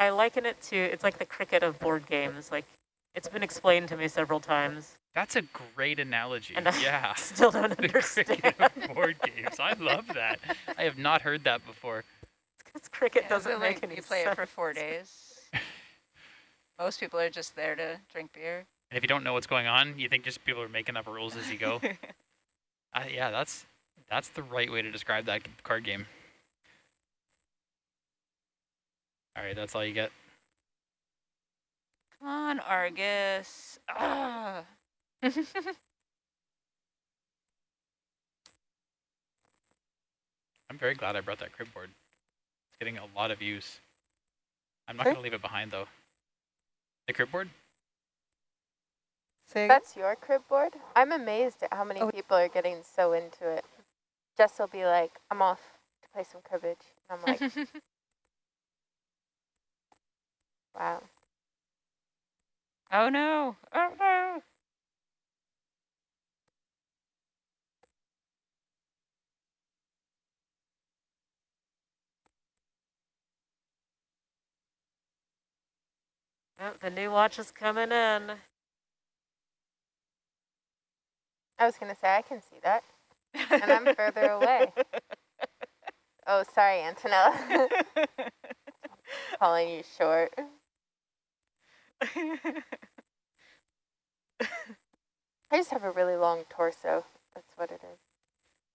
I liken it to, it's like the cricket of board games. Like, it's been explained to me several times. That's a great analogy. And I yeah. still don't the understand. cricket of board games. I love that. I have not heard that before. Because cricket Yeah, doesn't make like, any You play sense. it for four days. Most people are just there to drink beer. And if you don't know what's going on, you think just people are making up rules as you go. uh, yeah, that's that's the right way to describe that card game. All right, that's all you get. Come on, Argus. Ah. I'm very glad I brought that crib board. It's getting a lot of use. I'm not Okay. going to leave it behind though. The crib board? Say? That's your crib board? I'm amazed at how many Oh. people are getting so into it. Jess will be like, I'm off to play some cribbage. And I'm like, wow. oh no. Oh no. Oh, the new watch is coming in. I was going to say, I can see that. And I'm further away. Oh, sorry, Antonella. Calling you short. I just have a really long torso. That's what it is.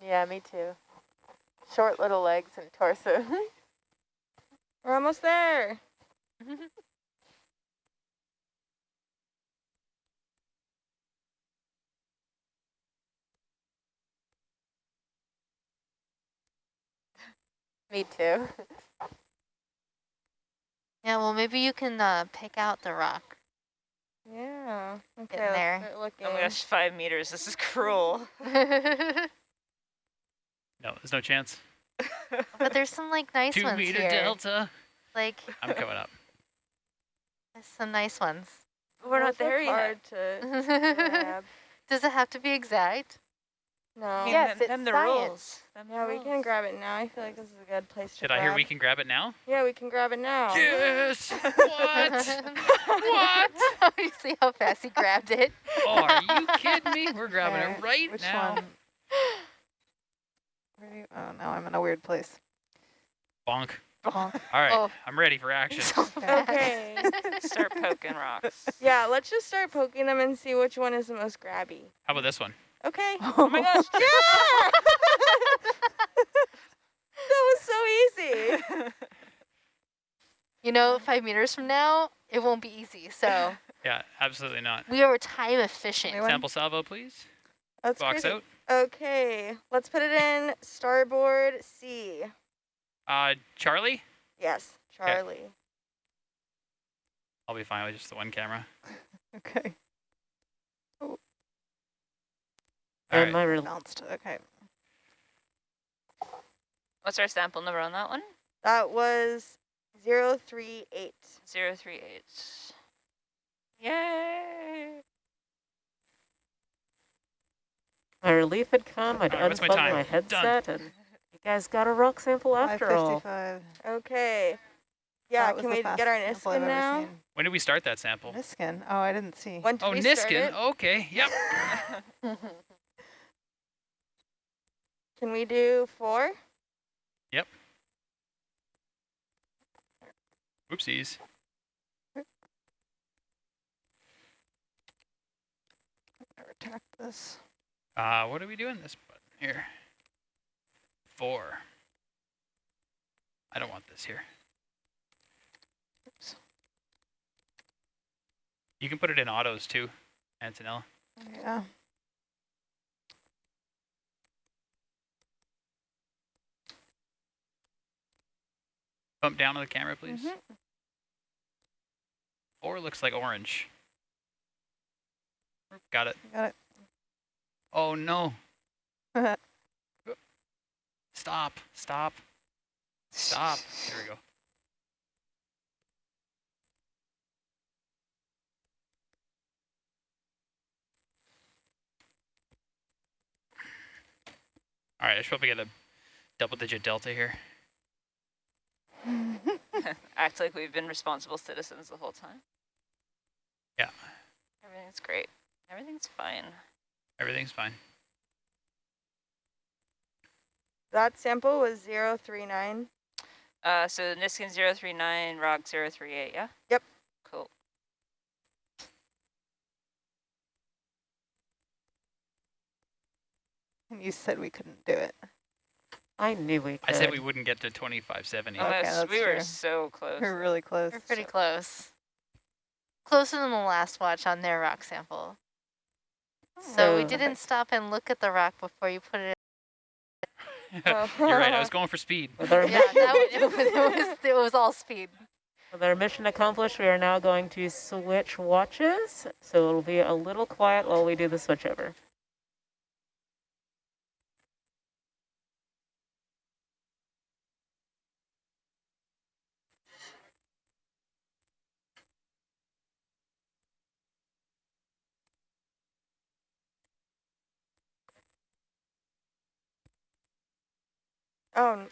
Yeah, me too. Short little legs and torso. We're almost there. me too. Yeah, well, maybe you can uh, pick out the rock. Yeah. Okay, Getting there. let's start looking. Oh my gosh, five meters. This is cruel. No, there's no chance. but there's some like nice Two ones meter here. delta. Like I'm coming up. there's some nice ones. We're not Those look there yet. hard to Does it have to be exact? No. I mean, Yes, them, it's them the science. rules. Them the Yeah, we can grab it now. I feel like this is a good place to Did grab. I hear we can grab it now? Yeah, we can grab it now. Yes! what? what? you see how fast he grabbed it? Oh, are you kidding me? We're grabbing Okay, it right Which now. one? You, oh, now I'm in a weird place. Bonk. Bonk. All right, Oh. I'm ready for action. So. Okay. Start poking rocks. yeah, let's just start poking them and see which one is the most grabby. How about this one? Okay. Oh my gosh. Yeah! that was so easy. You know, five meters from now, it won't be easy. So Yeah, absolutely not. we are time efficient. Wait. Sample salvo, please. That's Box crazy. out. Okay, let's put it in starboard C. Uh, Charlie? Yes, Charlie. I'll be fine with just the one camera. Okay. All and right. my real Bounced. Okay. What's our sample number on that one? That was 038. Zero three eight. Yay! my relief had come. I'd All right, what's my unplugged time? my Done. headset, and you guys got a rock sample after all. 555. Okay. Yeah, That can we get our fastest sample I've Niskin now? seen. When did we start that sample? Niskin. Oh, I didn't see. When did Oh, we start Niskin. it? Okay. Yep. Can we do four? Yep. Oopsies. Never attacked this. Uh, what are we doing this button here? Four. I don't want this here. Oops. You can put it in autos too, Antonella. Yeah. Bump down on the camera, please. Mhm. Four looks like orange. Got it. Got it. Oh no. Stop. Stop. Stop. There we go. All right, I should probably get a double digit delta here. Act like we've been responsible citizens the whole time. Yeah. Everything's great. Everything's fine. Everything's fine. That sample was 039. Uh, so Niskin 039, Rock 038, yeah? Yep. Cool. And you said we couldn't do it. I knew we could. I said we wouldn't get to 2570. Okay, Almost, that's we were so close. We're really close. We're pretty close. Closer than the last watch on their rock sample. So we oh. didn't stop and look at the rock before you put it Oh. You're right. I was going for speed. With our, in. Yeah, that was, it, was, it, was, it was all speed. with our mission accomplished, we are now going to switch watches. So it'll be a little quiet while we do the switchover. Oh,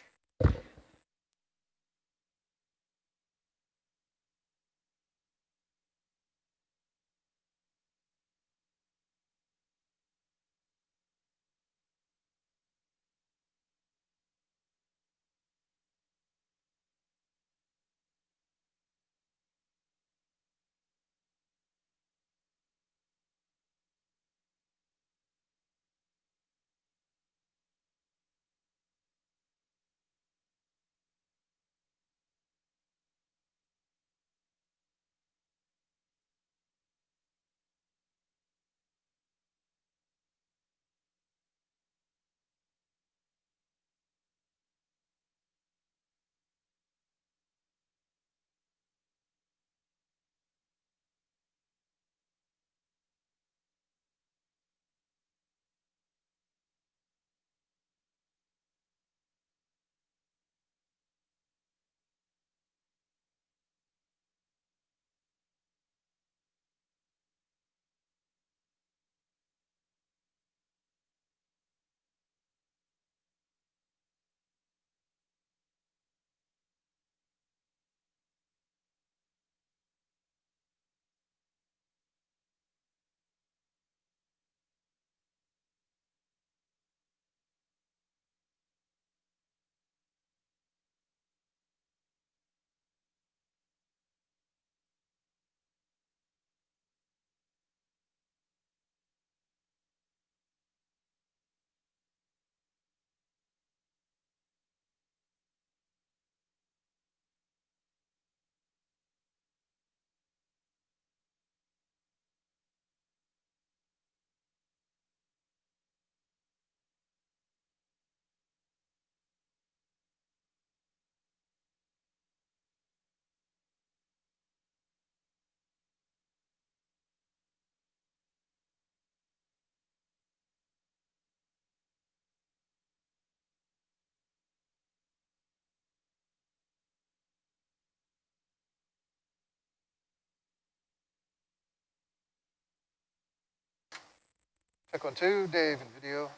n- Check one, two, Dave in video.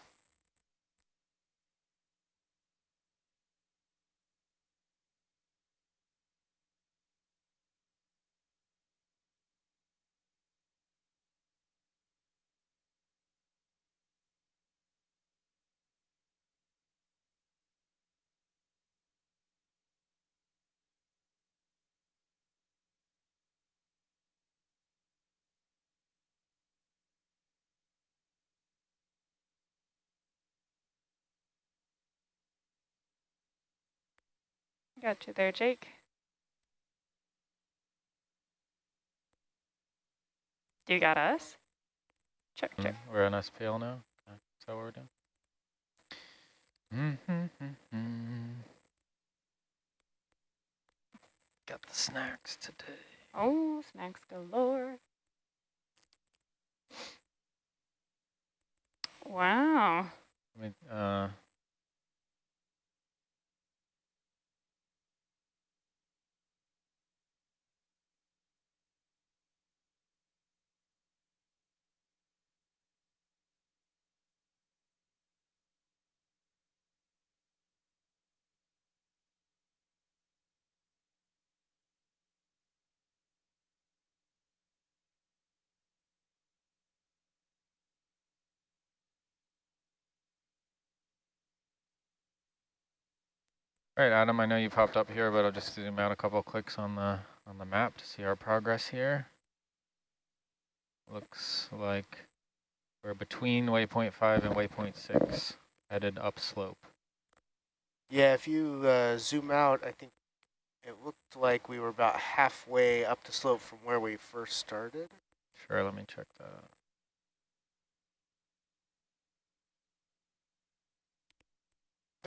Got you there, Jake. You got us? Check, check. Mm, We're on SPL now? Is that what we're doing? Mm-hmm. Got the snacks today. Oh, snacks galore. Wow. I mean, uh, All right, Adam, I know you popped up here, but I'll just zoom out a couple clicks on the on the map to see our progress here. Looks like we're between waypoint 5 and waypoint 6, headed upslope. Yeah, if you uh, zoom out, I think it looked like we were about halfway up the slope from where we first started. Sure, let me check that out.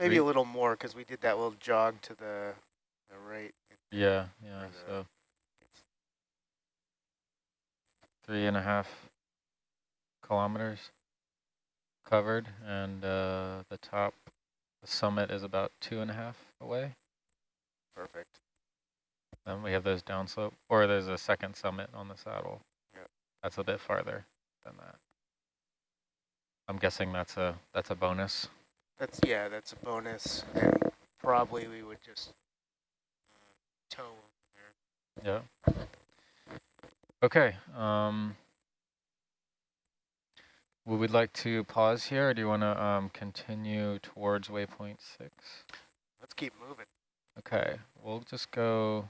Maybe a little more because we did that little jog to the, the right. Yeah, yeah, so three and a half kilometers covered, and uh, the top, the summit is about two and a half away. Perfect. Then we have those downslope, or there's a second summit on the saddle. Yep. That's a bit farther than that. I'm guessing that's a that's a bonus. That's yeah, that's a bonus, and probably we would just uh, tow there. Yeah. Okay. Um, we would like to pause here, or do you want to um, continue towards waypoint six? Let's keep moving. Okay, we'll just go.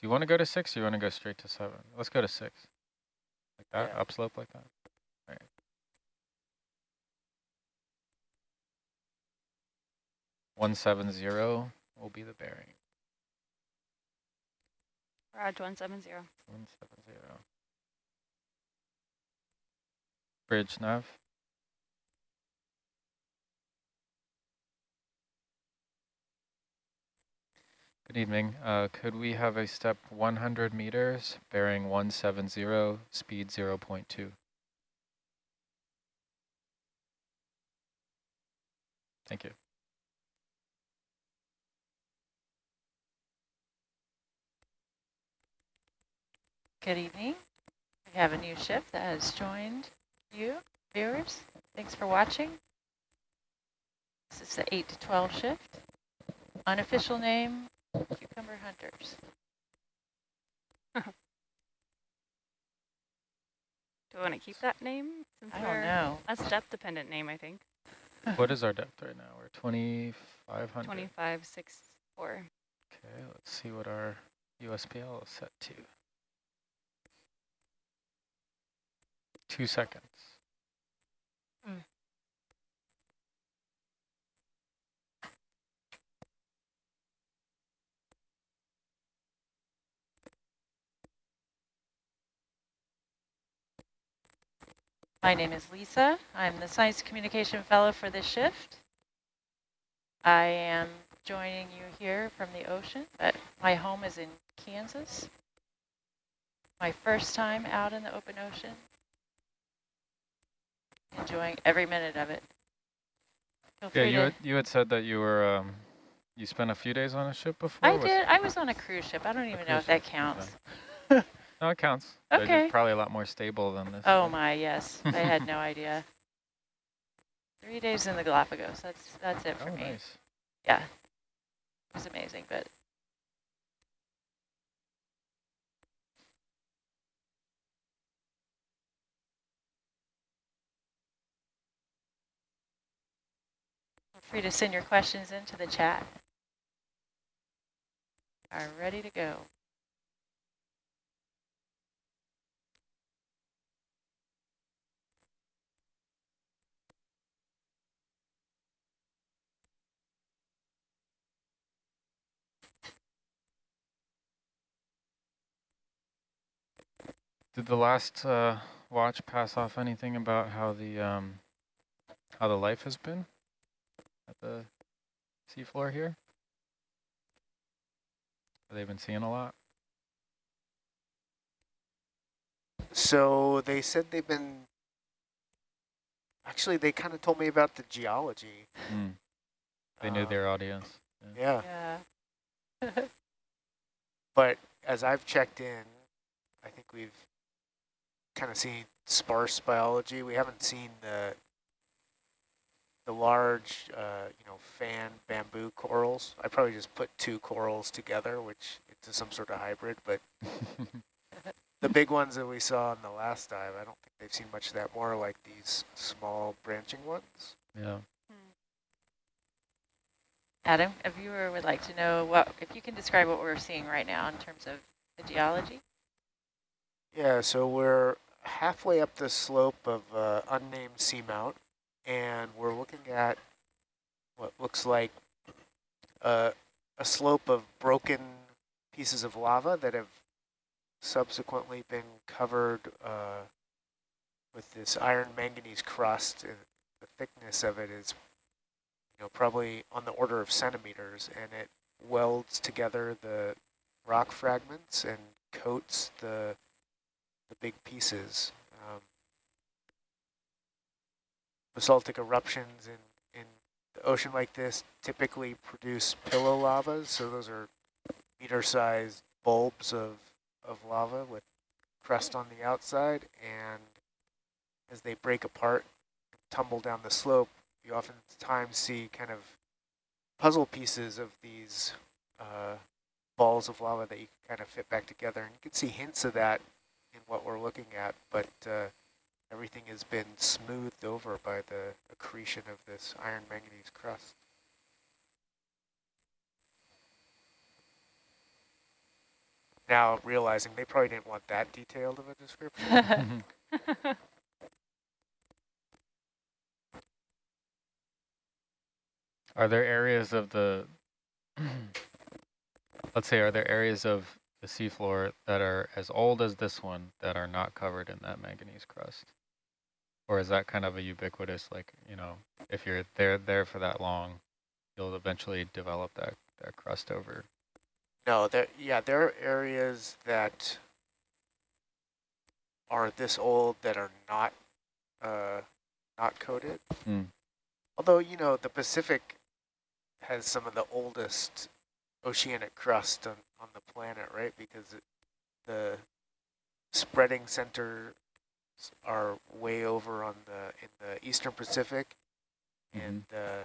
Do you want to go to six, or you want to go straight to seven? Let's go to six. Like that, Yeah. upslope like that. 170 will be the bearing. Raj 170. 170. Bridge nav. Good evening. Uh, could we have a step 100 meters, bearing 170, speed 0 0.2? Thank you. Good evening. We have a new ship that has joined you, viewers. Thanks for watching. This is the 8 to 12 shift. Unofficial name, Cucumber Hunters. Do we want to keep that name? Since I don't we're- know. That's depth dependent name, I think. what is our depth right now? We're 2,500. 2564. Okay, let's see what our USBL is set to. Two seconds. Hmm. My name is Lisa. I'm the Science Communication Fellow for this shift. I am joining you here from the ocean, but my home is in Kansas. My first time out in the open ocean. Enjoying every minute of it. Feel Yeah, you had, you had said that you were um, you spent a few days on a ship before. I Was- did. I was on a cruise ship. I don't even know if that counts. No, it counts. Okay. probably a lot more stable than this. Oh ship. my, yes. I had no idea. Three days in the Galapagos. That's that's it for Oh, me. nice. Yeah. It was amazing, but free to send your questions into the chat. Are ready to go. Did the last uh, watch pass off anything about how the um, how the life has been the seafloor here? Have they been seeing a lot? So they said they've been. Actually, they kind of told me about the geology. Mm. They knew Uh, their audience. Yeah, Yeah. but as I've checked in, I think we've kind of seen sparse biology. We haven't seen the the large, uh, you know, fan bamboo corals. I probably just put two corals together, which it's some sort of hybrid. But the big ones that we saw in the last dive, I don't think they've seen much of that. More like these small branching ones. yeah. Adam, a viewer would like to know what, if you can describe what we're seeing right now in terms of the geology. Yeah, so we're halfway up the slope of uh, unnamed seamount, and we're looking at what looks like a, a slope of broken pieces of lava that have subsequently been covered uh, with this iron manganese crust. And the thickness of it is you know, probably on the order of centimeters, and it welds together the rock fragments and coats the the big pieces. Um, basaltic eruptions in, in the ocean like this typically produce pillow lavas, so those are meter-sized bulbs of, of lava with crust on the outside, and as they break apart, tumble down the slope, you oftentimes see kind of puzzle pieces of these uh, balls of lava that you can kind of fit back together. And you can see hints of that in what we're looking at, but uh, everything has been smoothed over by the accretion of this iron manganese crust. Now realizing they probably didn't want that detailed of a description. Are there areas of the, let's say, are there areas of the seafloor that are as old as this one that are not covered in that manganese crust? Or is that kind of a ubiquitous, like, you know, if you're there there for that long, you'll eventually develop that, that crust over? No, there, yeah, there are areas that are this old that are not uh, not coated. Mm. Although, you know, the Pacific has some of the oldest oceanic crust on, on the planet, right? Because it, the spreading centers are way over on the in the eastern Pacific, Mm -hmm. and uh,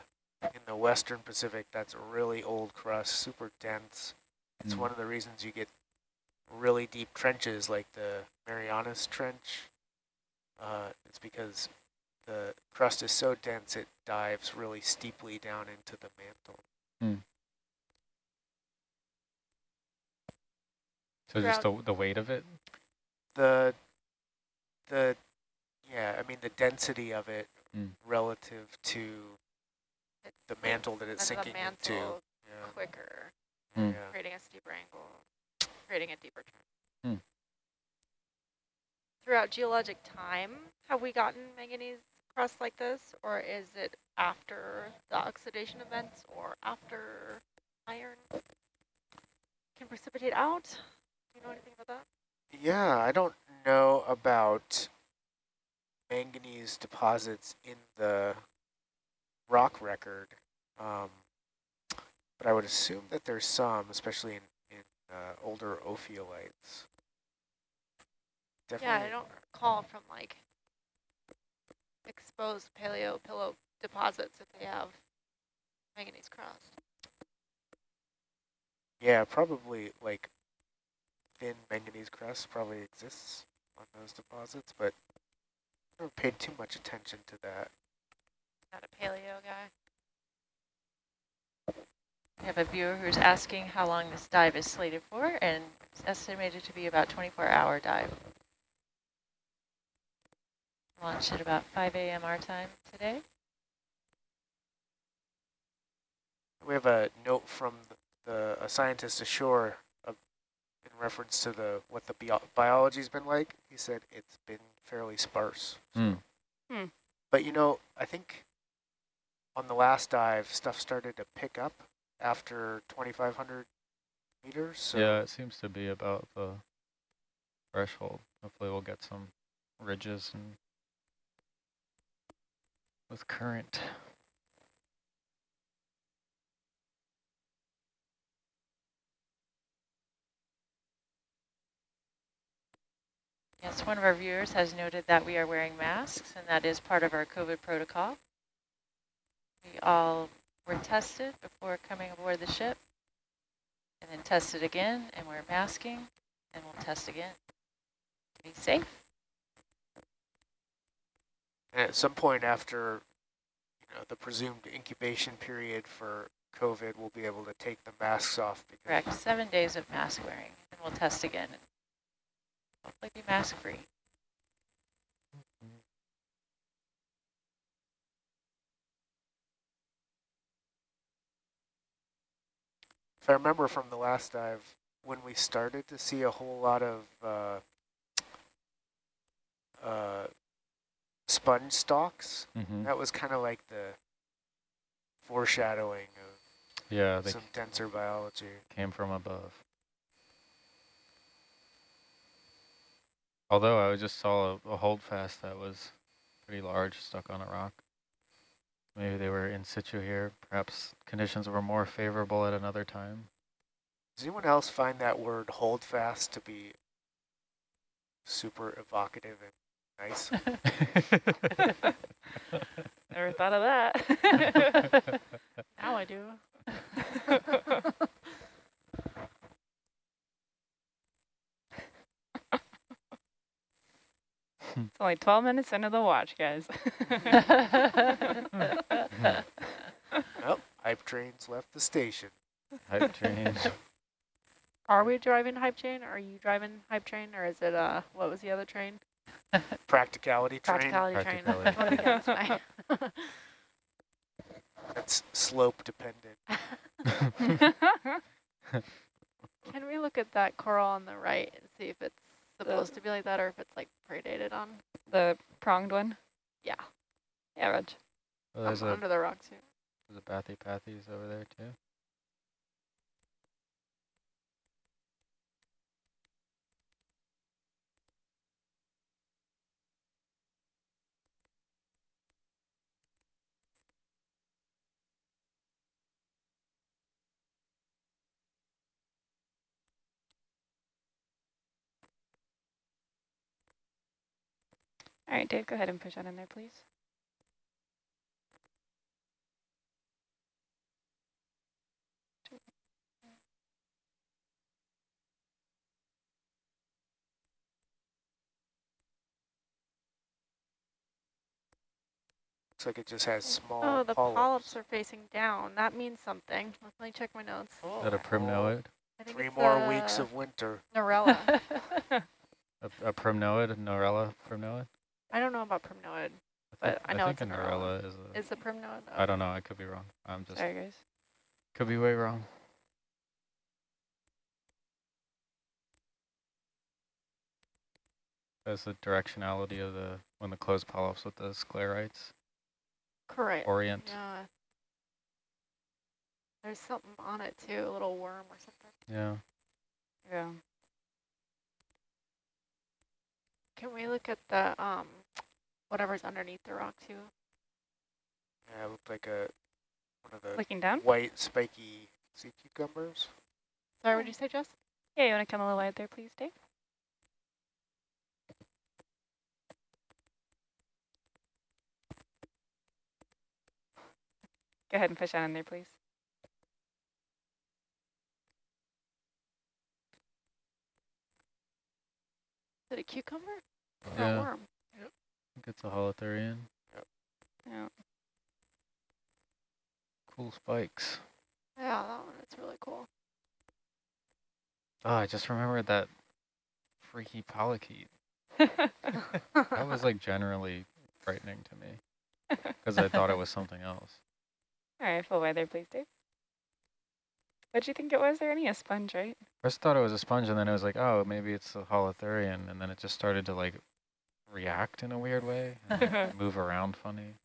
in the western Pacific, that's really old crust, super dense. It's Mm. one of the reasons you get really deep trenches like the Marianas Trench. Uh, it's because the crust is so dense it dives really steeply down into the mantle. Hmm. So just the, the weight of it? The, the, yeah, I mean the density of it Mm. relative to the mantle that it's As the sinking into. Yeah. quicker, yeah. creating a steeper angle, creating a deeper turn. Hmm. Throughout geologic time, have we gotten manganese crust like this, or is it after the oxidation events or after iron can precipitate out? Do you know anything about that? Yeah, I don't know about manganese deposits in the rock record, um, but I would assume that there's some, especially in, in uh, older ophiolites. Yeah, I don't recall from like exposed paleo pillow deposits if they have manganese crust. Yeah, probably like thin manganese crust probably exists on those deposits, but I never paid too much attention to that. Not a paleo guy. We have a viewer who's asking how long this dive is slated for, and it's estimated to be about 24-hour dive. Launched at about 5 a.m. our time today. We have a note from the, the a scientist ashore in reference to the what the bio biology's been like. He said it's been fairly sparse. Hmm. But you know, I think on the last dive, stuff started to pick up after 2,500 meters. So Yeah, it seems to be about the threshold. Hopefully we'll get some ridges and with current. Yes, one of our viewers has noted that we are wearing masks, and that is part of our COVID protocol. We all were tested before coming aboard the ship, and then tested again, and we're masking, and we'll test again to be safe. And at some point after you know the presumed incubation period for COVID, we'll be able to take the masks off. Correct. Seven days of mask wearing, and we'll test again. And Hopefully be mask free. If I remember from the last dive, when we started to see a whole lot of uh, uh, sponge stalks, Mhm. that was kind of like the foreshadowing of Yeah, some denser biology. came from above. Although I just saw a, a holdfast that was pretty large stuck on a rock. Maybe they were in situ here. Perhaps conditions were more favorable at another time. Does anyone else find that word holdfast to be super evocative and nice? Never thought of that. Now I do. It's only 12 minutes into the watch, guys. well, hype trains left the station. Hype train. Are we driving hype train? Are you driving hype train, or is it uh what was the other train? Practicality train. Practicality train. Practicality. Vote That's slope dependent. Can we look at that coral on the right and see if it's supposed to be like that or if it's like predated on? the pronged one? Yeah, Yeah, Reg. Well, there's um, a under the rocks here. there's a Bathypathes over there too. All right, Dave, go ahead and push that in there, please. Looks like it just has small Oh, the polyps. polyps are facing down. That means something. Let me check my notes. Oh. Is that a primnoid? Three more weeks of winter. Narella. A, a primnoid, Narella primnoid? I don't know about primnoid. I, But I know think it's a a Narella. Narella is a, Is the primnoid? I don't know, I could be wrong. I'm just, Sorry, guys. could be way wrong. That's the directionality of the, when the closed polyps with the sclerites Correct. orient. Yeah. There's something on it too, a little worm or something. Yeah. Yeah. Can we look at the um whatever's underneath the rock too? Yeah, it looked like a one of the Looking down? white spiky sea cucumbers. Sorry, what did you say, Jess? Yeah, you want to come a little wide there, please, Dave? Go ahead and push that in there, please. Is it a cucumber? Or Yeah. a worm? I think it's a holothurian. Yeah. Cool spikes. Yeah, that one. It's really cool. Oh, I just remembered that freaky polychaete. That was like generally frightening to me because I thought it was something else. All right, full weather, please, Dave. What did you think it was? There any a sponge, right? First thought it was a sponge and then it was like, oh, maybe it's a holothurian. And then it just started to like react in a weird way and move around funny.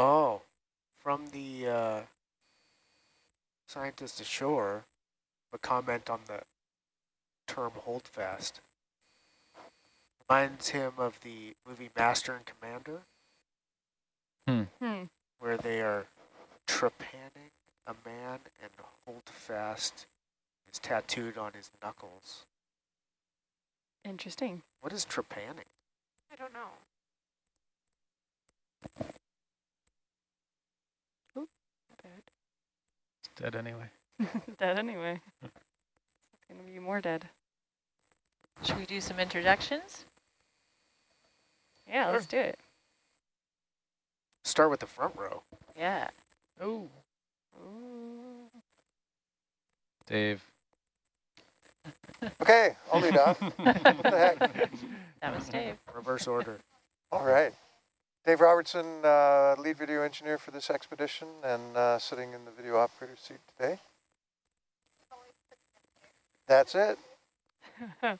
Oh, from the uh, scientist ashore, a comment on the term holdfast. Reminds him of the movie Master and Commander, Hmm. where they are trepanning a man and holdfast is tattooed on his knuckles. Interesting. What is trepanning? I don't know. Bad. It's dead anyway. dead anyway. It's gonna be more dead. Should we do some introductions? Yeah, let's do it. Start with the front row. Yeah. Oh. Ooh. Dave. Okay, I'll lead off. what the heck? That was Dave. Reverse order. All right. Dave Robertson, uh, lead video engineer for this expedition and uh, sitting in the video operator seat today. That's it.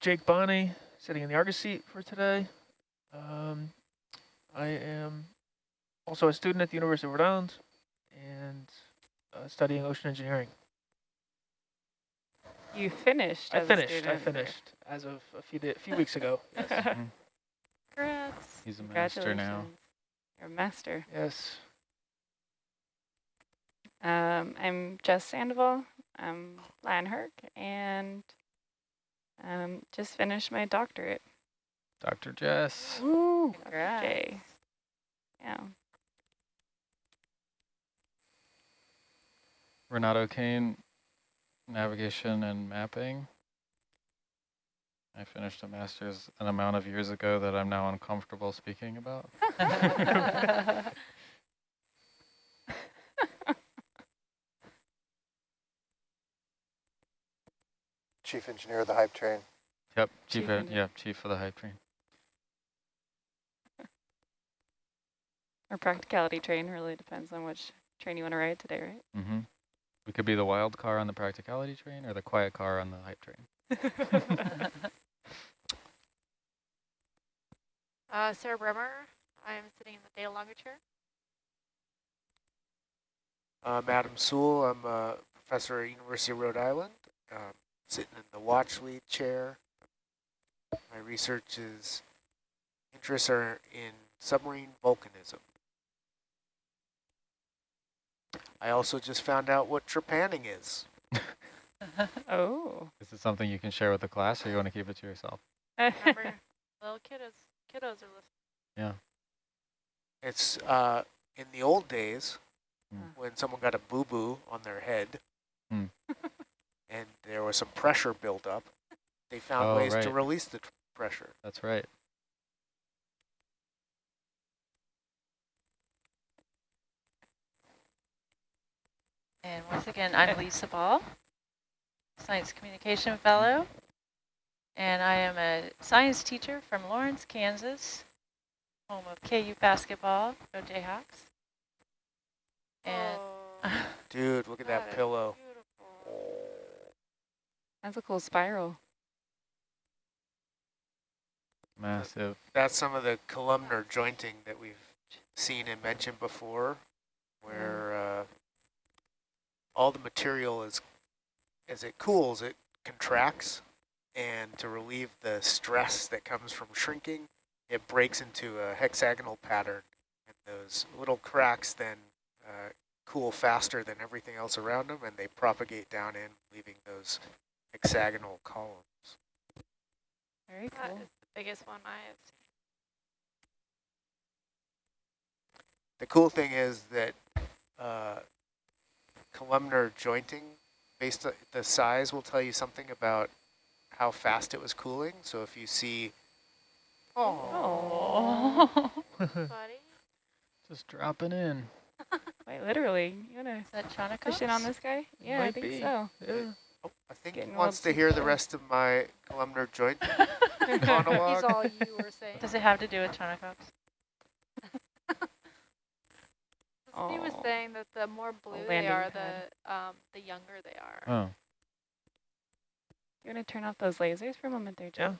Jake Bonney, sitting in the Argus seat for today. Um, I am also a student at the University of Rhode Island and uh, studying ocean engineering. You finished. I as finished. I student. finished as of a few, di- few weeks ago. Yes. Congrats. He's a master now. You're a master. yes. Um, I'm Jess Sandoval. I'm Lan Herc, and um, just finished my doctorate. Dr. Jess. Woo! Congrats. Jay. Yeah. Renato Kane, navigation and mapping. I finished a master's an amount of years ago that I'm now uncomfortable speaking about. Chief engineer of the hype train. Yep, chief, Chief ed- engineer. yeah, chief of the hype train. Our practicality train really depends on which train you want to ride today, right? Mm-hmm. We could be the wild car on the practicality train or the quiet car on the hype train. Uh, Sarah Bremer, I'm sitting in the data logger chair. I'm Adam Soule. I'm a professor at University of Rhode Island, um, sitting in the watch lead chair. My research is interests are in submarine volcanism. I also just found out what trepanning is. oh. Is it something you can share with the class or you want to keep it to yourself? Remember, little kiddos, kiddos are listening. Yeah. It's uh, in the old days Hmm. when someone got a boo-boo on their head Hmm. and there was some pressure built up, they found Oh, ways to release the pressure. That's right. And once again, I'm Lisa Ball, Science Communication Fellow, and I am a science teacher from Lawrence, Kansas, home of KU basketball, go Jayhawks. And Oh, Dude, look at that, that is pillow. beautiful. That's a cool spiral. Massive. That's some of the columnar jointing that we've seen and mentioned before, where uh, all the material is, as it cools, it contracts, and to relieve the stress that comes from shrinking, it breaks into a hexagonal pattern, and those little cracks then uh, cool faster than everything else around them, and they propagate down in, leaving those hexagonal columns. Very That cool. is the biggest one I have seen. The cool thing is that uh, columnar jointing, based on the size, will tell you something about how fast it was cooling. So if you see, Oh. Just dropping in. Wait, literally, you gonna is that Chaunacops? push it on this guy? Yeah, I think be. so. Yeah. oh, I think Getting he wants to hear the rest of my columnar joint he's all you were saying. Does it have to do with Chaunacops? Steve was saying that the more blue they are, the um, the younger they are. Oh, You gonna turn off those lasers for a moment there, Joe?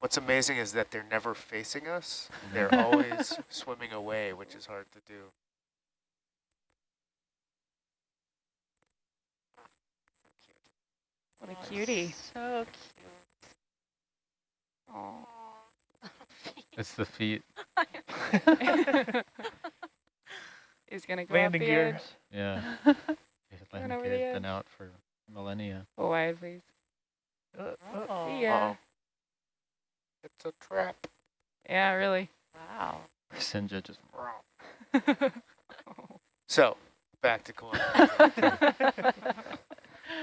What's amazing is that they're never facing us. They're always swimming away, which is hard to do. What a Oh, cutie. So cute. Oh. it's the feet. He's gonna go Landing off the gear. edge. Yeah. They've Going over been edge. out for millennia. Go wide, please. Uh, uh, Oh. See ya. Uh-oh. It's a trap. Yeah, really. Wow. Sinja just. So, back to Columbia.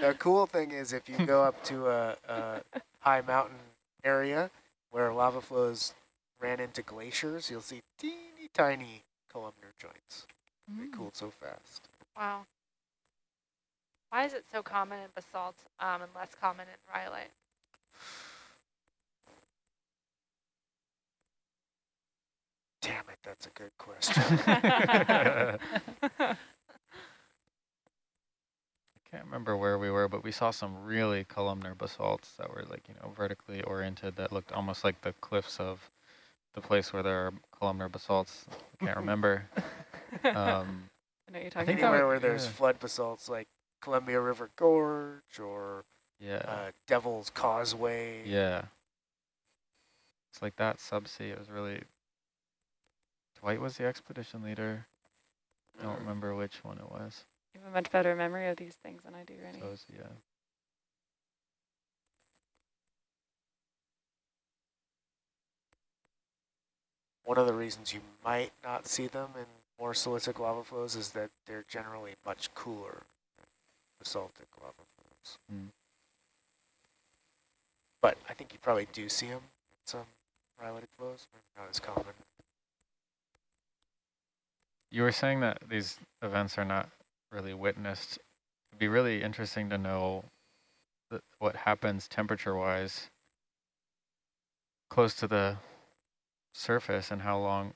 the cool thing is if you go up to a, a high mountain area where lava flows ran into glaciers, you'll see teeny tiny columnar joints. They Mm. cooled so fast. Wow. Why is it so common in basalt um, and less common in rhyolite? Damn it, that's a good question. I can't remember where we were, but we saw some really columnar basalts that were like, you know, vertically oriented that looked almost like the cliffs of the place where there are columnar basalts. I can't remember. Um, I know you're I talking think about. that Anywhere where there's yeah. flood basalts like Columbia River Gorge or yeah, uh, Devil's Causeway. yeah. It's like that subsea. It was really. Dwight was the expedition leader. I don't remember which one it was. You have a much better memory of these things than I do, Rennie. So it yeah. One of the reasons you might not see them in more silicic lava flows is that they're generally much cooler than basaltic lava flows. Mm. But I think you probably do see them in some rhyolitic flows, not as common. You were saying that these events are not really witnessed. It'd be really interesting to know th what happens temperature-wise close to the surface and how long,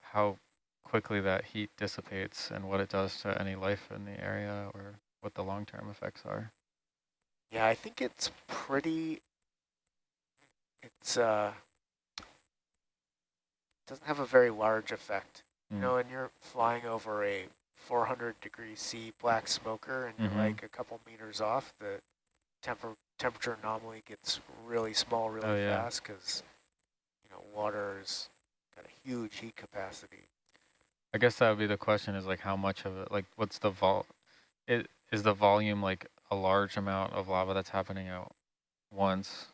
how quickly that heat dissipates and what it does to any life in the area or what the long-term effects are. Yeah, I think it's pretty, it's, uh, doesn't have a very large effect. You Mm. know, and you're flying over a 400 degree C black smoker and you're Mhm. like a couple meters off, the temper temperature anomaly gets really small really Oh, yeah. fast because, you know, water's got a huge heat capacity. I guess that would be the question is like how much of it, like what's the vol, it, is the volume like a large amount of lava that's happening at once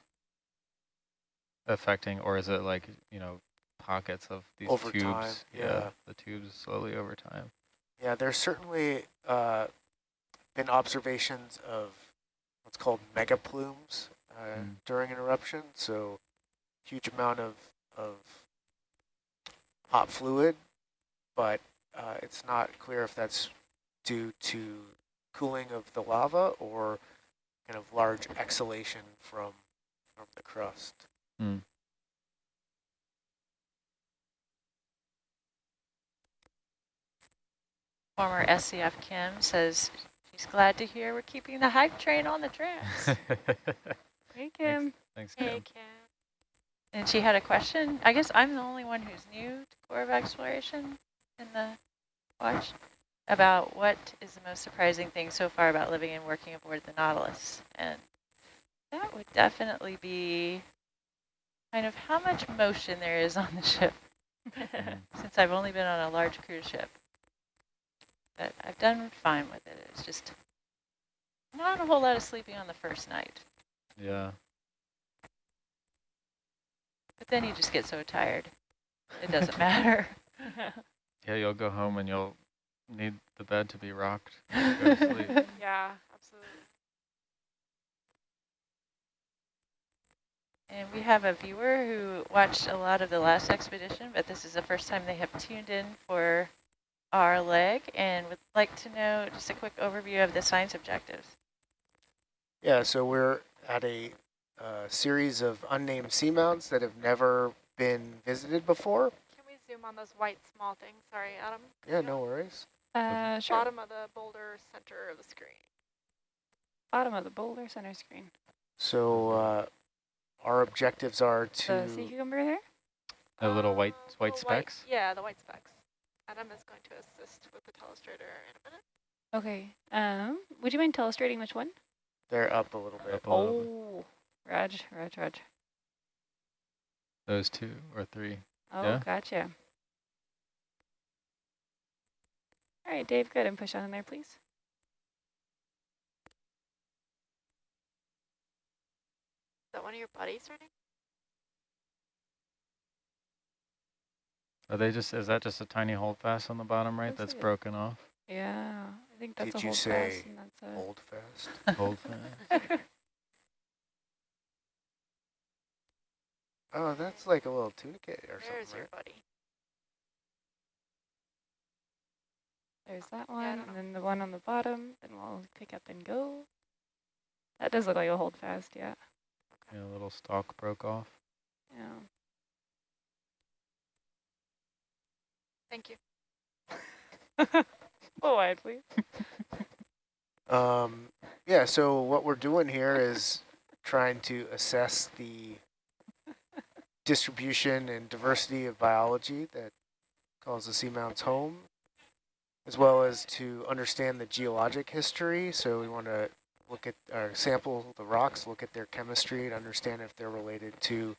affecting, or is it like, you know, pockets of these Over tubes? time, yeah. The tubes slowly over time. Yeah, there's certainly uh, been observations of what's called megaplumes uh, Mm. during an eruption. So huge amount of, of hot fluid, but uh, it's not clear if that's due to cooling of the lava or kind of large exhalation from from the crust. Mm. Former SCF Kim says she's glad to hear we're keeping the hype train on the tracks. Hey, Kim. Thanks, Kim. Hey, Kim. and she had a question. I guess I'm the only one who's new to Corps of Exploration in the watch about what is the most surprising thing so far about living and working aboard the Nautilus. And that would definitely be kind of how much motion there is on the ship since I've only been on a large cruise ship. But I've done fine with it. It's just not a whole lot of sleeping on the first night. Yeah. But then you just get so tired. It doesn't matter. Yeah, you'll go home and you'll need the bed to be rocked. when you Go to sleep. Yeah, absolutely. And we have a viewer who watched a lot of the last expedition, but this is the first time they have tuned in for our leg and would like to know just a quick overview of the science objectives. Yeah, so we're at a uh, series of unnamed seamounts that have never been visited before. Can we zoom on those white small things? Sorry, Adam. Yeah, no worries. Uh, sure. Bottom of the boulder, center of the screen. Bottom of the boulder center screen. So uh, our objectives are to The sea cucumber there? The little white Uh, white little specks. yeah, the white specks. Adam is going to assist with the telestrator in a minute. Okay. Um, would you mind illustrating which one? they're up a little bit. Up a little bit. Oh, Raj, Raj, Raj. Those two or three. Oh, Yeah. gotcha. All right, Dave, go ahead and push on in there, please. Is that one of your buddies running? Are they just, is that just a tiny holdfast on the bottom right Looks that's broken off? Yeah, I think that's Did a you hold say fast and that's a Hold fast. Holdfast? Oh, that's like a little tunicate or There's something, your right? buddy. There's that one, don't and then the one on the bottom, then we'll pick up and go. That does look like a hold fast, yeah. Yeah, a little stalk broke off. Yeah. Thank you. Oh, wide, please. Um, yeah, so what we're doing here is trying to assess the distribution and diversity of biology that calls the seamounts home, as well as to understand the geologic history. So we want to look at or sample the rocks, look at their chemistry, and understand if they're related to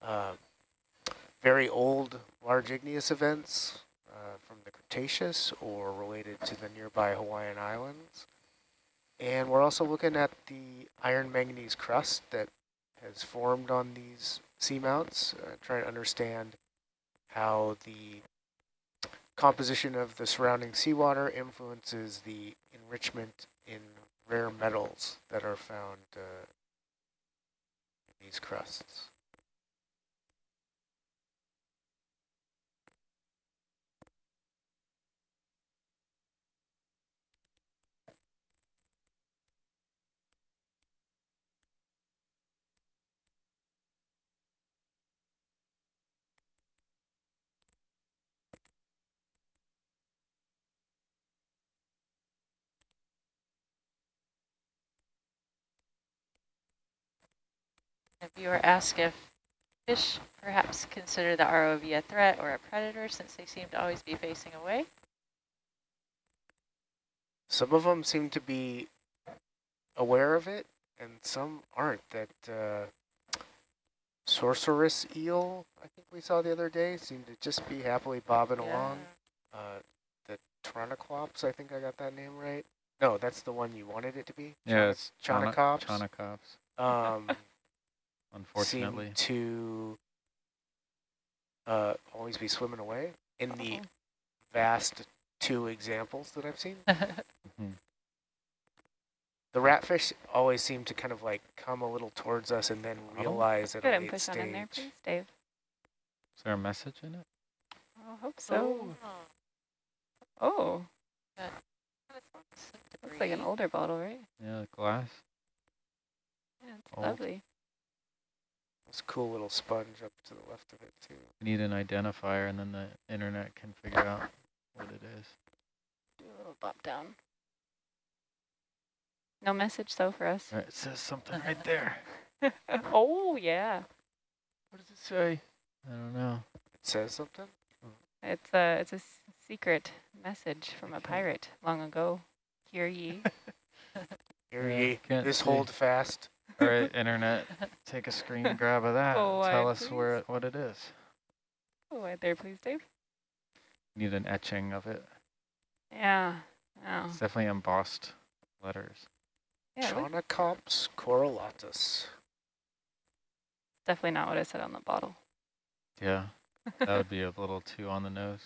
uh, very old large igneous events uh, from the Cretaceous or related to the nearby Hawaiian Islands. And we're also looking at the iron manganese crust that has formed on these seamounts, uh, trying to understand how the composition of the surrounding seawater influences the enrichment in rare metals that are found uh, in these crusts. A viewer asked if fish perhaps consider the ROV a threat or a predator since they seem to always be facing away. Some of them seem to be aware of it, and some aren't. That uh, sorceress eel, I think we saw the other day, seemed to just be happily bobbing along. Uh, the Tronoclops, I think I got that name right. No, that's the one you wanted it to be. Yeah, it's Chana- Chaunacops. Chaunacops. Um, Unfortunately. seem to uh, always be swimming away in the Uh-oh. vast two examples that I've seen. Mhm. The ratfish always seem to kind of like come a little towards us and then Oh. realize at Good, a late push there, stage. please, Dave. Is there a message in it? I hope so. Oh, looks like an older bottle, right? Yeah, glass. Yeah, it's Old. lovely. This cool little sponge up to the left of it too. We need an identifier and then the internet can figure out what it is. Do a little bop down. No message though for us. All right, it says something right there. oh yeah, What does it say? I don't know. It says something. it's a it's a s- secret message from a pirate long ago. Hear ye? Hear Yeah, ye, can't this see. hold fast. All right, internet, take a screen grab of that. Oh, and tell why, us where it, what it is. Oh, right there, please, Dave. Need an etching of it. Yeah. Oh. It's definitely embossed letters. Yeah, look, Chaunacops definitely not what I said on the bottle. Yeah, that would be a little too on the nose.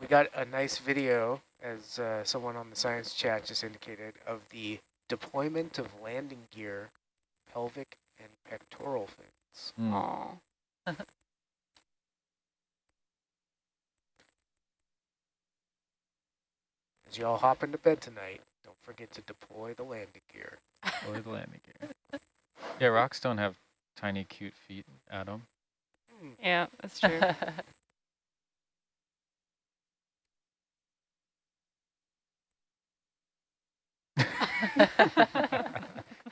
We got a nice video, as uh, someone on the science chat just indicated, of the deployment of landing gear, pelvic and pectoral fins. Mm. Aw. As you all hop into bed tonight, don't forget to deploy the landing gear. Deploy the landing gear. Yeah, rocks don't have tiny cute feet, Adam. Hmm. Yeah, that's true.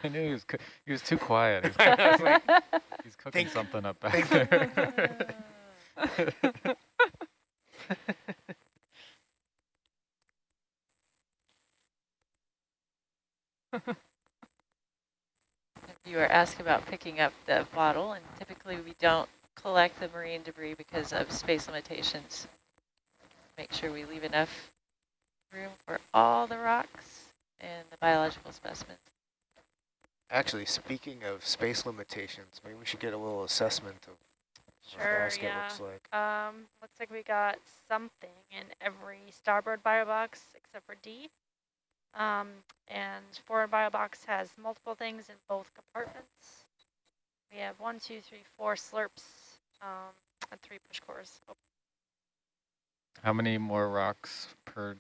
I knew he was coo- he was too quiet. He's, I was like, he's cooking Think- something up back think- there. You were asked about picking up the bottle, and typically we don't collect the marine debris because of space limitations. Make sure we leave enough room for all the rocks and the biological specimens. Actually, speaking of space limitations, maybe we should get a little assessment of what the Sure, basket yeah. looks like. Um, looks like we got something in every starboard bio box except for D. Um, and forward bio box has multiple things in both compartments. We have one, two, three, four slurps, um, and three push cores. Oh, How many more rocks per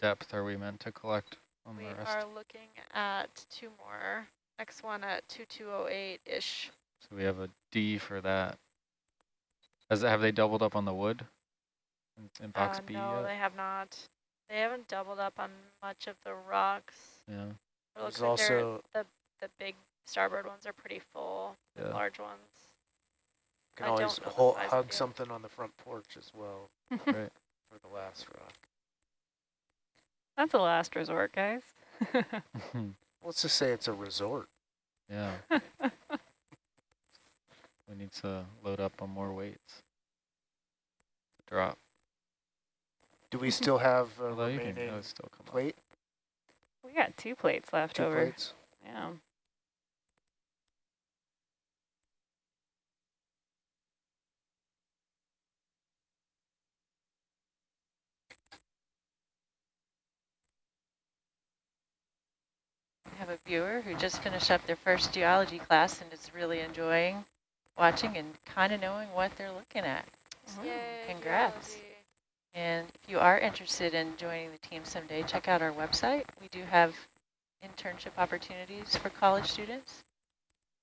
depth are we meant to collect on we the rest? are looking at two more. Next one at 2208-ish. So we have a D for that. Has have they doubled up on the wood in, in box uh, B no, yet? they have not. They haven't doubled up on much of the rocks. Yeah. It looks There's like they're- also- the the big starboard ones are pretty full. Yeah. Large ones. You Can I always don't know the hol- size of hug something on the front porch as well Right. for the last rock. That's a last resort, guys. Let's just say it's a resort. yeah. we need to load up on more weights. Drop. Do we still have a Although can remaining still come up. plate? we got two plates left Two over. plates? Yeah. Have a viewer who just finished up their first geology class and is really enjoying watching and kind of knowing what they're looking at. So Yay, congrats. geology. And if you are interested in joining the team someday, check out our website. We do have internship opportunities for college students.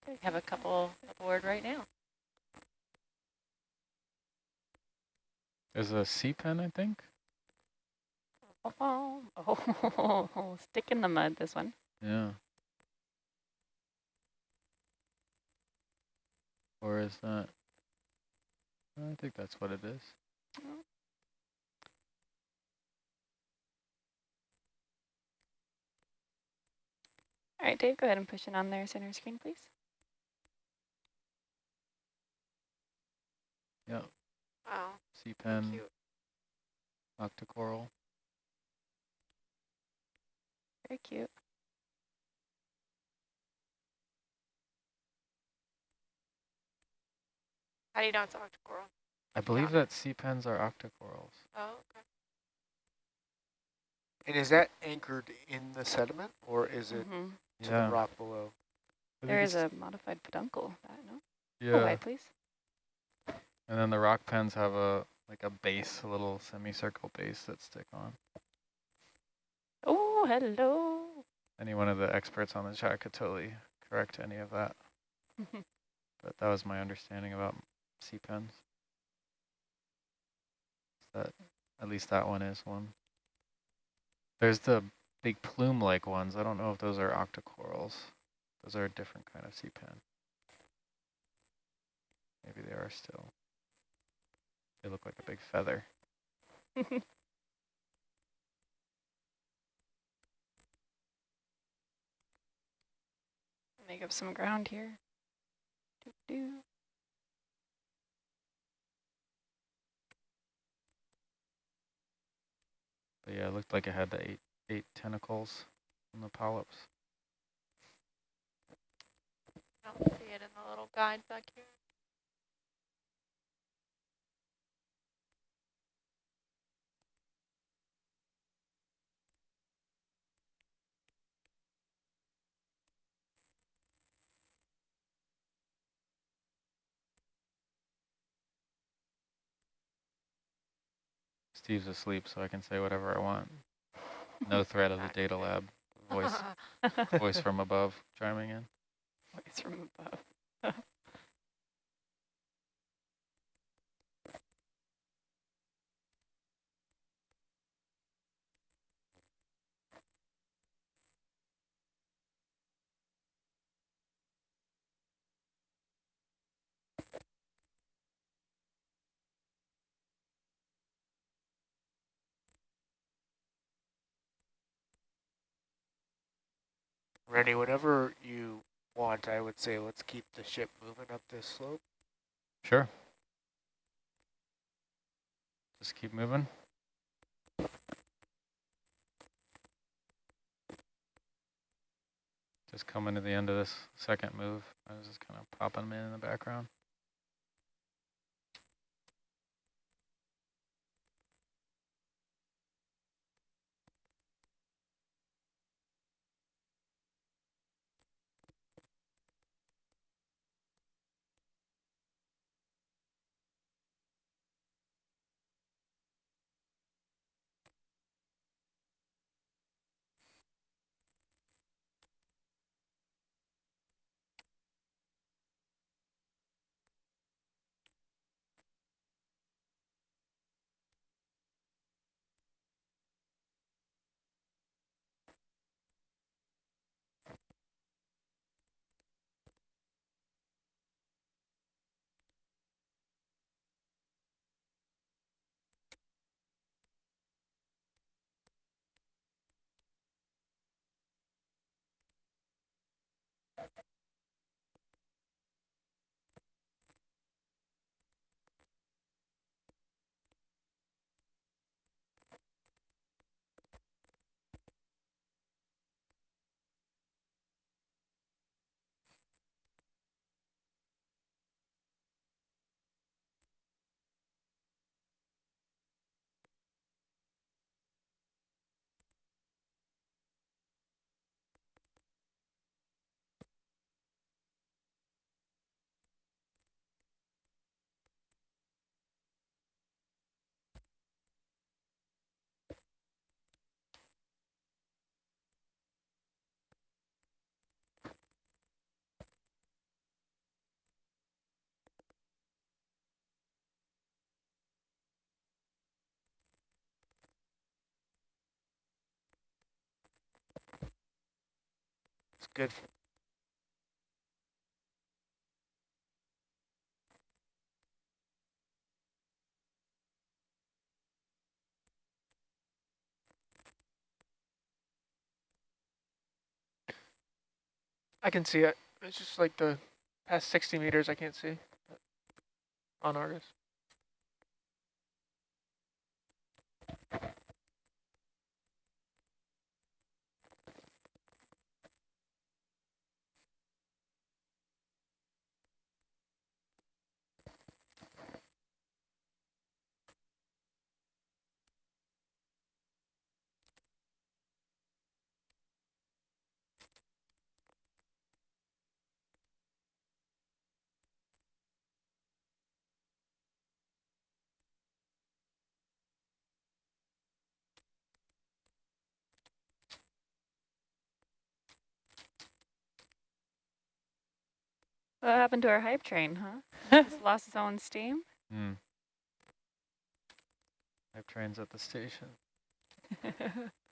We have a couple aboard right now. There's a sea pen, I think. Oh, oh, stick in the mud, this one. Yeah. Or is that? I think that's what it is. All right, Dave, go ahead and push it on their center screen, please. Yeah. Oh. Wow. sea pen, Cute. octocoral. Very cute. How do you know it's octocoral? I believe that sea pens are octocorals. Oh, okay. And is that anchored in the sediment or is it hmm to Yeah. the rock below? I There think is it's- a modified peduncle. That, no? Yeah. Oh, wide, please. And then the rock pens have a like a base, a little semicircle base that stick on. Oh, hello. Any one of the experts on the chat could totally correct any of that. but that was my understanding about sea pens. That at least that one is one. There's the big plume-like ones. I don't know if those are octocorals. Those are a different kind of sea pen. Maybe they are still. They look like a big feather. Make up some ground here. Doo -doo. But yeah, it looked like it had the eight eight tentacles on the polyps. I don't see it in the little guide back here. Steve's asleep, so I can say whatever I want. No threat of the data lab voice voice from above chiming in. Voice from above. Rennie, whenever you want, I would say let's keep the ship moving up this slope. Sure. Just keep moving. Just coming to the end of this second move. I was just kind of popping them in, in the background. Good. I can see it. It's just like the past 60 meters I can't see on Argus. What happened to our hype train, huh? Lost its own steam? Hmm. Hype trains at the station.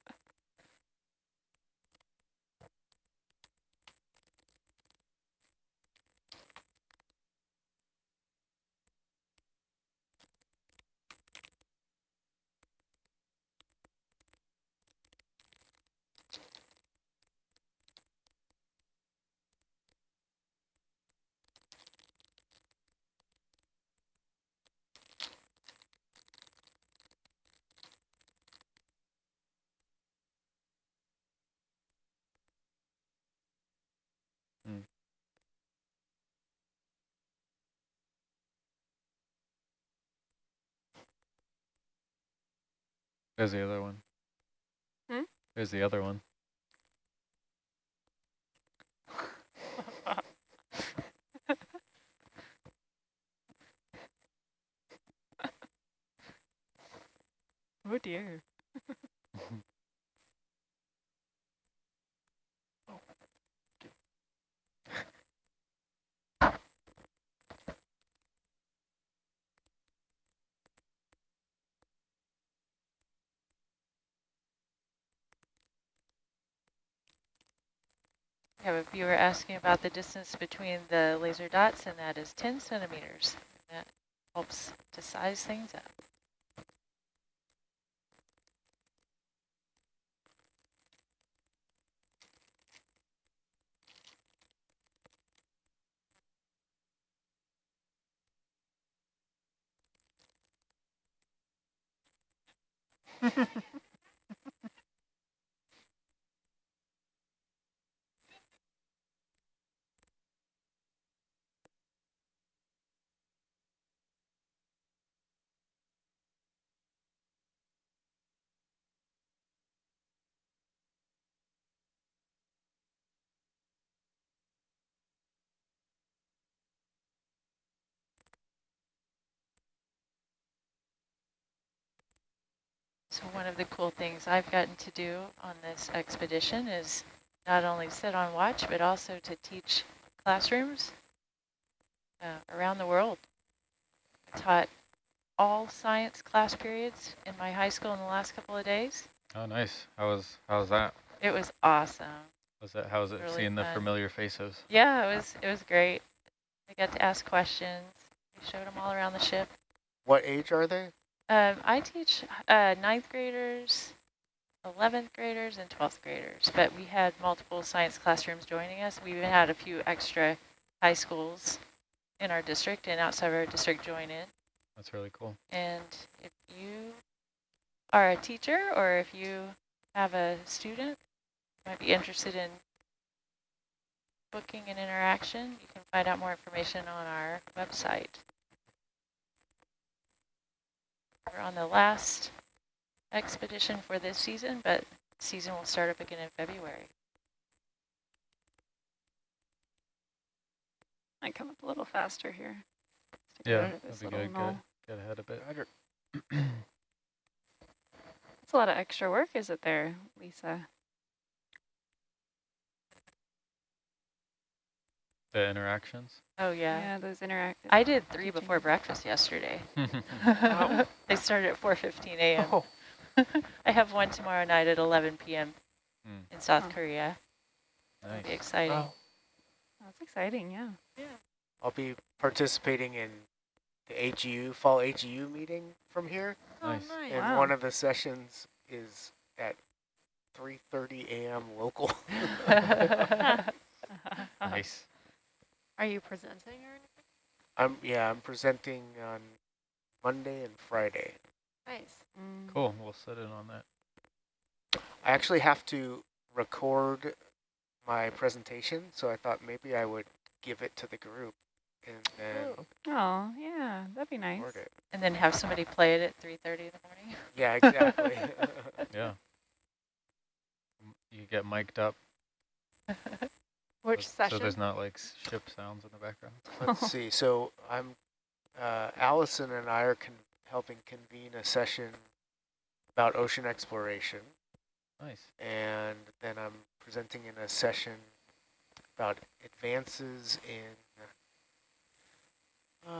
There's the other one. Hmm? There's the other one. oh dear. We have a viewer asking about the distance between the laser dots, and that is 10 centimeters. that helps to size things up. one of the cool things I've gotten to do on this expedition is not only sit on watch, but also to teach classrooms uh, around the world. I taught all science class periods in my high school in the last couple of days. Oh, nice. How was how was that? It was awesome. Was it how was it Really seeing the familiar faces? Yeah, it was it was great. I got to ask questions. We showed them all around the ship. What age are they? Um, I teach uh, ninth graders, 11th graders, and 12th graders, but we had multiple science classrooms joining us. We even had a few extra high schools in our district and outside of our district join in. That's really cool. And if you are a teacher or if you have a student might be interested in booking an interaction, you can find out more information on our website. We're on the last expedition for this season, but season will start up again in February. I come up a little faster here. Just Yeah, get out of that'd be little good. Get, get ahead a bit. That's a lot of extra work, is it there, Lisa? The interactions. Oh, yeah. Yeah, those interactive. I did three before breakfast yesterday. Wow. they started at 4.15 a.m. Oh, I have one tomorrow night at 11 p.m. Hmm. in South Oh. Korea. It'll Nice. be exciting. wow. That's exciting, yeah. Yeah. I'll be participating in the AGU, fall AGU meeting from here. Oh, Nice. nice. And Wow. one of the sessions is at 3.30 a.m. local. Nice. Are you presenting or anything? I'm Yeah, I'm presenting on Monday and Friday. Nice. Mm. Cool. We'll set in on that. I actually have to record my presentation, so I thought maybe I would give it to the group and then Ooh. Oh, yeah, that'd be nice. record it. and then have somebody play it at 3.30 in the morning. Yeah, exactly. Yeah. You get mic'd up. Which so, session? So there's not like ship sounds in the background. Let's see. So I'm, uh, Allison and I are con helping convene a session about ocean exploration, Nice. and then I'm presenting in a session about advances in, uh,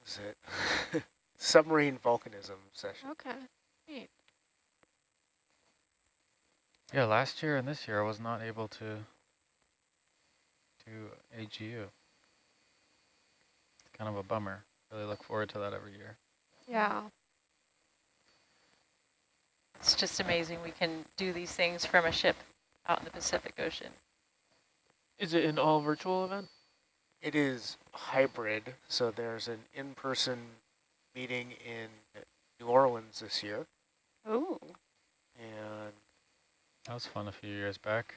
what is it? Submarine volcanism session. okay. Neat. Yeah, last year and this year I was not able to do AGU. It's kind of a bummer. Really look forward to that every year. Yeah. It's just amazing we can do these things from a ship out in the Pacific Ocean. Is it an all virtual event? It is hybrid, so there's an in-person meeting in New Orleans this year, Ooh. and That was fun a few years back.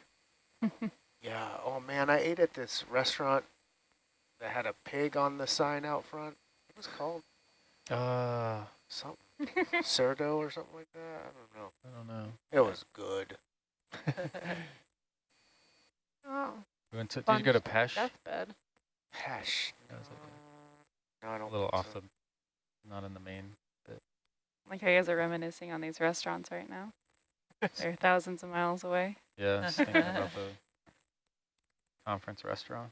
Yeah, oh man, I ate at this restaurant that had a pig on the sign out front. What was it called? Uh, Something. Cerdo or something like that? I don't know. I don't know. It was good. Oh, We went to, did you go to Bunched Pesh? deathbed. Hash. That was No, I A don't little think off so. the, not in the main. Like how you guys are reminiscing on these restaurants right now. They're thousands of miles away. Yeah, just thinking about the conference restaurant.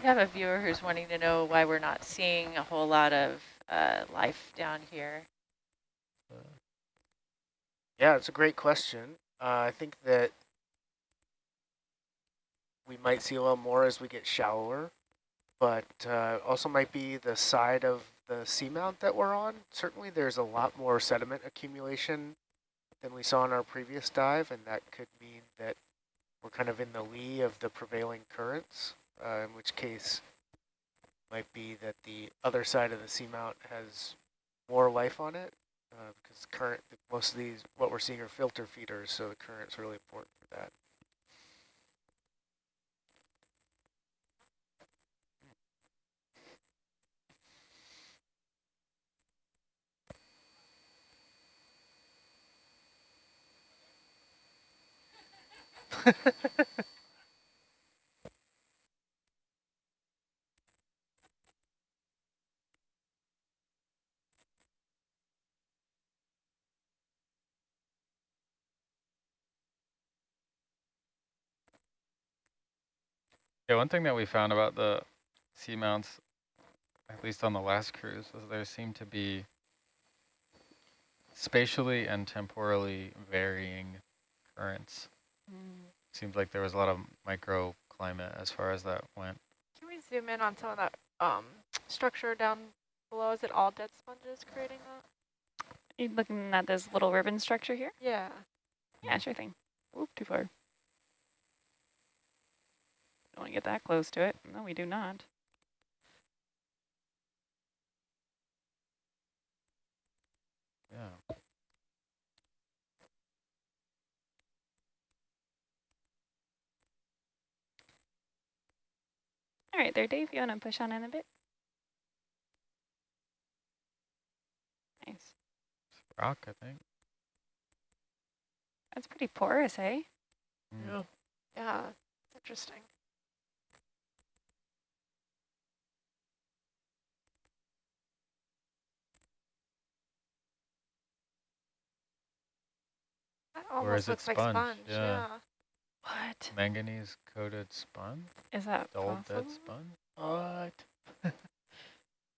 We have a viewer who's wanting to know why we're not seeing a whole lot of uh, life down here. Yeah, it's a great question. Uh, I think that we might see a little more as we get shallower, but uh, also might be the side of the seamount that we're on. Certainly there's a lot more sediment accumulation than we saw in our previous dive, and that could mean that we're kind of in the lee of the prevailing currents, uh, in which case might be that the other side of the seamount has more life on it, uh, because current, most of these, what we're seeing are filter feeders, so the current's really important for that. yeah, one thing that we found about the seamounts, at least on the last cruise, was there seemed to be spatially and temporally varying currents. Mm. Seems like there was a lot of microclimate as far as that went. Can we zoom in on some of that um, structure down below? Is it all dead sponges creating that? You looking at this little ribbon structure here? Yeah. Yeah, sure thing. Oop, too far. Don't want to get that close to it. No, we do not. Yeah. All right, there, Dave. You want to push on in a bit? Nice. Rock, I think. That's pretty porous, eh? Mm. Yeah. Yeah. It's interesting. That Or almost is it looks like sponge? sponge. Yeah. Yeah. What? Manganese coated sponge? Is that Dull possible? dead sponge? What?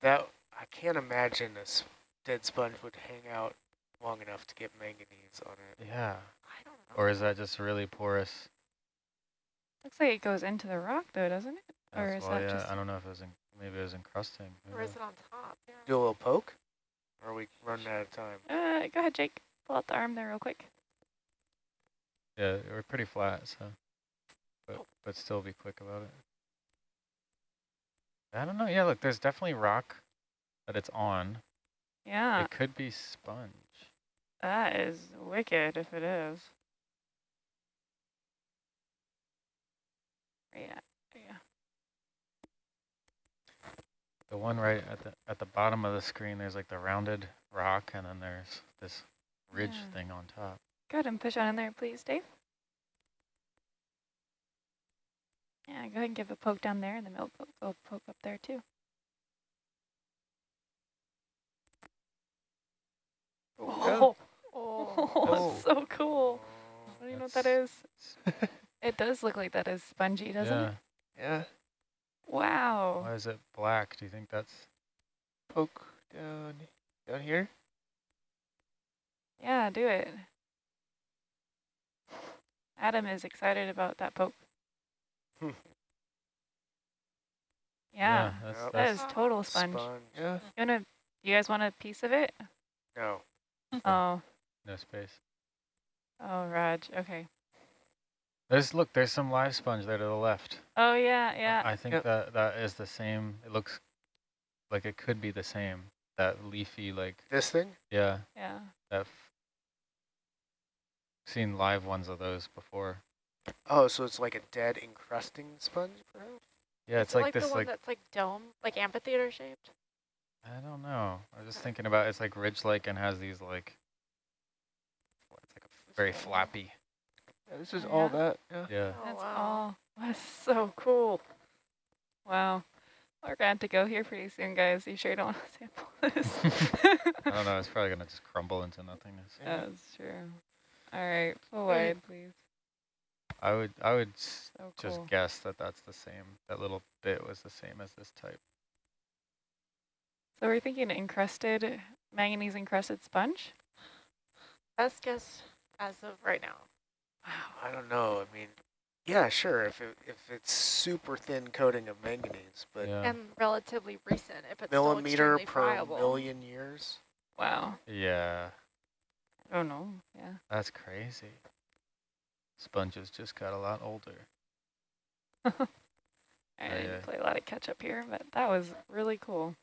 that I can't imagine a s- dead sponge would hang out long enough to get manganese on it. Yeah. I don't know. Or is that just really porous? Looks like it goes into the rock, though, doesn't it? Or is why, that yeah, just... I don't know if it was in, maybe it was encrusting. Or is it on top? Yeah. Do a little poke? Or are we running out of time? Uh, go ahead, Jake. Pull out the arm there real quick. Yeah, we're pretty flat, so but but still be quick about it. I don't know. Yeah, look, there's definitely rock that it's on. Yeah, It could be sponge. that is wicked if it is. Yeah, yeah. The one right at the at the bottom of the screen, there's like the rounded rock, and then there's this ridge Yeah. thing on top. Go ahead and push on in there, please, Dave. Yeah, go ahead and give a poke down there, and then we'll po- go poke up there too. Oh, Oh. oh, oh. so cool. Oh, do you know what that is? It does look like that is spongy, doesn't yeah. it? Yeah. Wow. Why is it black? Do you think that's? Poke down down here. Yeah, do it. Adam is excited about that poke. Hmm. Yeah, that's, Yep. that that's is total sponge. Sponge. Yeah. You wanna? You guys want a piece of it? No. Oh, no space. oh, Raj. Okay. There's look. There's some live sponge there to the left. Oh yeah, yeah. I think Yep. that that is the same. It looks like it could be the same. That leafy, like This thing? yeah, yeah. that. F seen live ones of those before. Oh, so it's like a dead encrusting sponge, perhaps? Yeah, Is it's it like, like this, the one like that's like dome, like amphitheater shaped. I don't know. I was just thinking about it's like ridge-like and has these like. It's like a very flappy. Yeah, this is Oh, all yeah? that. Yeah. Yeah. Oh, That's wow. all. That's so cool. Wow. We're going to have to go here pretty soon, guys. You sure you don't want to sample this? I don't know. It's probably gonna just crumble into nothingness. Yeah, That's true. All right, full wide, please. I would. I would s- So just cool. guess that that's the same. That little bit was the same as this type. So we're thinking encrusted, manganese encrusted sponge? Best guess as of right now. Wow. I don't know. I mean, yeah, sure. If it, if it's super thin coating of manganese, but Yeah. And relatively recent, if it's millimeter still per friable. million years. Wow. Yeah. Oh no, yeah. That's crazy. Sponges just got a lot older. I Oh, didn't yeah. play a lot of catch up here, but that was really cool.